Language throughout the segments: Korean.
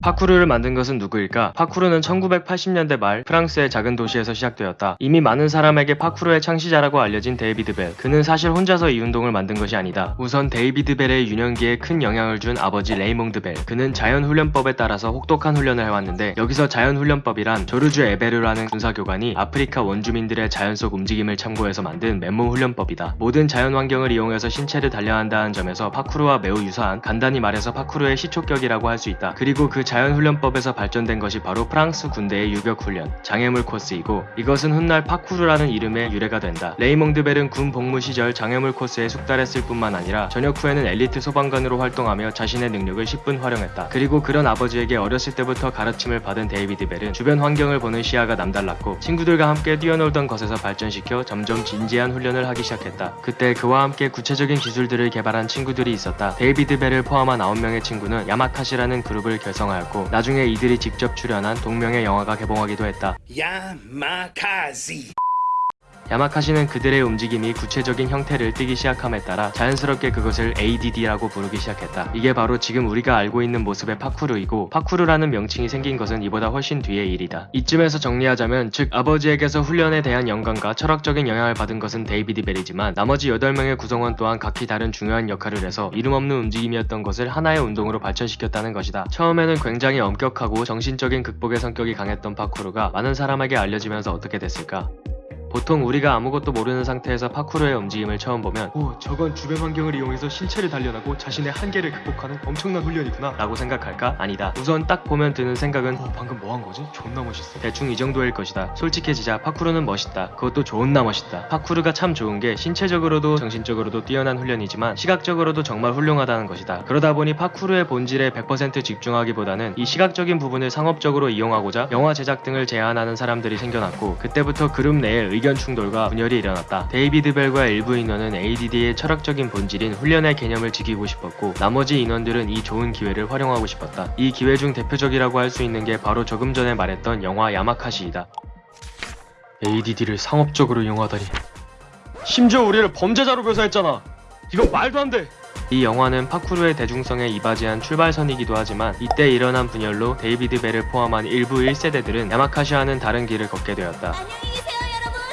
파쿠르를 만든 것은 누구일까? 파쿠르는 1980년대 말 프랑스의 작은 도시에서 시작되었다. 이미 많은 사람에게 파쿠르의 창시자라고 알려진 데이비드 벨. 그는 사실 혼자서 이 운동을 만든 것이 아니다. 우선 데이비드 벨의 유년기에 큰 영향을 준 아버지 레이몽드 벨. 그는 자연훈련법에 따라서 혹독한 훈련을 해왔는데 여기서 자연훈련법이란 조르주 에베르라는 군사교관이 아프리카 원주민들의 자연 속 움직임을 참고해서 만든 맨몸 훈련법이다. 모든 자연 환경을 이용해서 신체를 단련한다는 점에서 파쿠르와 매우 유사한 간단히 말해서 파쿠르의 시초격이라고 할 수 있다. 그리고 그 자연훈련법에서 발전된 것이 바로 프랑스 군대의 유격훈련, 장애물 코스이고 이것은 훗날 파쿠르라는 이름의 유래가 된다. 레이몽드 벨은 군 복무 시절 장애물 코스에 숙달했을 뿐만 아니라 전역 후에는 엘리트 소방관으로 활동하며 자신의 능력을 십분 활용했다. 그리고 그런 아버지에게 어렸을 때부터 가르침을 받은 데이비드 벨은 주변 환경을 보는 시야가 남달랐고 친구들과 함께 뛰어놀던 것에서 발전시켜 점점 진지한 훈련을 하기 시작했다. 그때 그와 함께 구체적인 기술들을 개발한 친구들이 있었다. 데이비드 벨을 포함한 9명의 친구는 야마카시라는 그룹을 결성하였고 나중에 이들이 직접 출연한 동명의 영화가 개봉하기도 했다. Yamakasi. 야마카시는 그들의 움직임이 구체적인 형태를 띠기 시작함에 따라 자연스럽게 그것을 ADD라고 부르기 시작했다. 이게 바로 지금 우리가 알고 있는 모습의 파쿠르이고 파쿠르라는 명칭이 생긴 것은 이보다 훨씬 뒤의 일이다. 이쯤에서 정리하자면 즉 아버지에게서 훈련에 대한 영감과 철학적인 영향을 받은 것은 데이비드 벨이지만 나머지 8명의 구성원 또한 각기 다른 중요한 역할을 해서 이름 없는 움직임이었던 것을 하나의 운동으로 발전시켰다는 것이다. 처음에는 굉장히 엄격하고 정신적인 극복의 성격이 강했던 파쿠르가 많은 사람에게 알려지면서 어떻게 됐을까? 보통 우리가 아무것도 모르는 상태에서 파쿠르의 움직임을 처음 보면 오 저건 주변 환경을 이용해서 신체를 단련하고 자신의 한계를 극복하는 엄청난 훈련이구나. 라고 생각할까? 아니다. 우선 딱 보면 드는 생각은 어 방금 뭐 한 거지? 존나 멋있어. 대충 이 정도일 것이다. 솔직해지자 파쿠르는 멋있다. 그것도 존나 멋있다. 파쿠르가 참 좋은 게 신체적으로도 정신적으로도 뛰어난 훈련이지만 시각적으로도 정말 훌륭하다는 것이다. 그러다 보니 파쿠르의 본질에 100% 집중하기보다는 이 시각적인 부분을 상업적으로 이용하고자 영화 제작 등을 제안하는 사람들이 생겨났고 그때부터 그룹 내에 의견 충돌과 분열이 일어났다. 데이비드 벨과 일부 인원은 ADD의 철학적인 본질인 훈련의 개념을 지키고 싶었고 나머지 인원들은 이 좋은 기회를 활용하고 싶었다. 이 기회 중 대표적이라고 할 수 있는 게 바로 조금 전에 말했던 영화 야마카시이다. ADD를 상업적으로 이용하다니. 심지어 우리를 범죄자로 묘사했잖아. 이건 말도 안 돼. 이 영화는 파쿠르의 대중성에 이바지한 출발선이기도 하지만 이때 일어난 분열로 데이비드 벨을 포함한 일부 1세대들은 야마카시와는 다른 길을 걷게 되었다.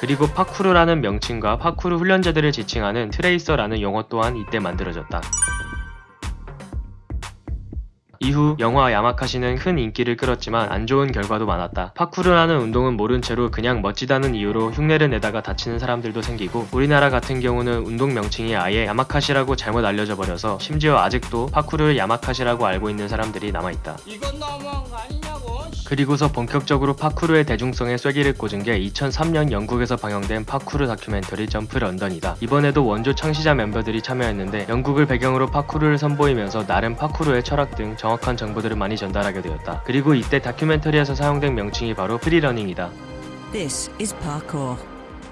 그리고 파쿠르라는 명칭과 파쿠르 훈련자들을 지칭하는 tracer라는 용어 또한 이때 만들어졌다. 이후 영화 야마카시는 큰 인기를 끌었지만 안 좋은 결과도 많았다. 파쿠르라는 운동은 모른 채로 그냥 멋지다는 이유로 흉내를 내다가 다치는 사람들도 생기고 우리나라 같은 경우는 운동 명칭이 아예 야마카시라고 잘못 알려져 버려서 심지어 아직도 파쿠르를 야마카시라고 알고 있는 사람들이 남아있다. 이건 너무한 거 아니냐고. 그리고서 본격적으로 파쿠르의 대중성에 쐐기를 꽂은 게 2003년 영국에서 방영된 파쿠르 다큐멘터리 Jump London이다. 이번에도 원조 창시자 멤버들이 참여했는데 영국을 배경으로 파쿠르를 선보이면서 나름 파쿠르의 철학 등 정확한 정보들을 많이 전달하게 되었다. 그리고 이때 다큐멘터리에서 사용된 명칭이 바로 free running이다. This is parkour,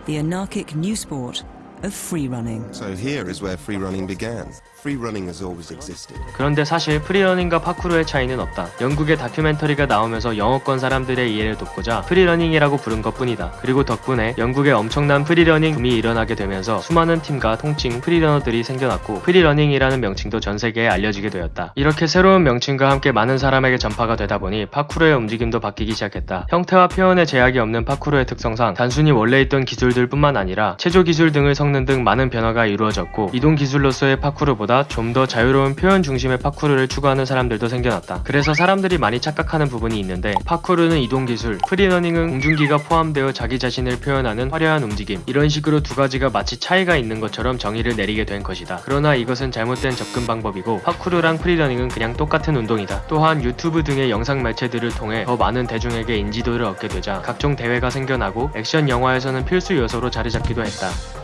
the anarchic new sport of free running. So here is where free running began. Free running has always existed. 그런데 사실 free running과 파쿠르의 차이는 없다. 영국의 다큐멘터리가 나오면서 영어권 사람들의 이해를 돕고자 free running이라고 부른 것 뿐이다. 그리고 덕분에 영국에 엄청난 free running 붐이 일어나게 되면서 수많은 팀과 통칭 free runner들이 생겨났고 free running이라는 명칭도 전 세계에 알려지게 되었다. 이렇게 새로운 명칭과 함께 많은 사람에게 전파가 되다 보니 파쿠르의 움직임도 바뀌기 시작했다. 형태와 표현에 제약이 없는 파쿠르의 특성상 단순히 원래 있던 기술들 뿐만 아니라 체조 기술 등을 섞는 등 많은 변화가 이루어졌고 이동 기술로서의 파쿠르보다 좀 더 자유로운 표현 중심의 파쿠르를 추구하는 사람들도 생겨났다. 그래서 사람들이 많이 착각하는 부분이 있는데 파쿠르는 이동 기술, free running은 공중기가 포함되어 자기 자신을 표현하는 화려한 움직임 이런 식으로 두 가지가 마치 차이가 있는 것처럼 정의를 내리게 된 것이다. 그러나 이것은 잘못된 접근 방법이고 파쿠르랑 free running은 그냥 똑같은 운동이다. 또한 유튜브 등의 영상 매체들을 통해 더 많은 대중에게 인지도를 얻게 되자 각종 대회가 생겨나고 액션 영화에서는 필수 요소로 자리 잡기도 했다.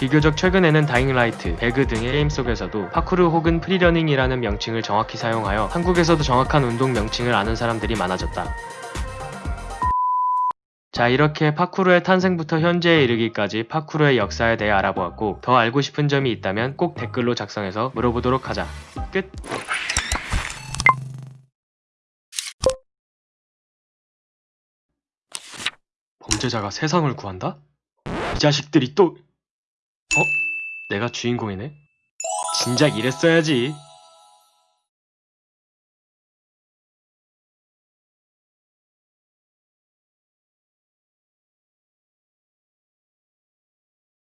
비교적 최근에는 Dying Light, 배그 등의 게임 속에서도 파쿠르 혹은 free running이라는 명칭을 정확히 사용하여 한국에서도 정확한 운동 명칭을 아는 사람들이 많아졌다. 자 이렇게 파쿠르의 탄생부터 현재에 이르기까지 파쿠르의 역사에 대해 알아보았고 더 알고 싶은 점이 있다면 꼭 댓글로 작성해서 물어보도록 하자. 끝! 범죄자가 세상을 구한다? 이 자식들이 또... 어? 내가 주인공이네? 진작 이랬어야지.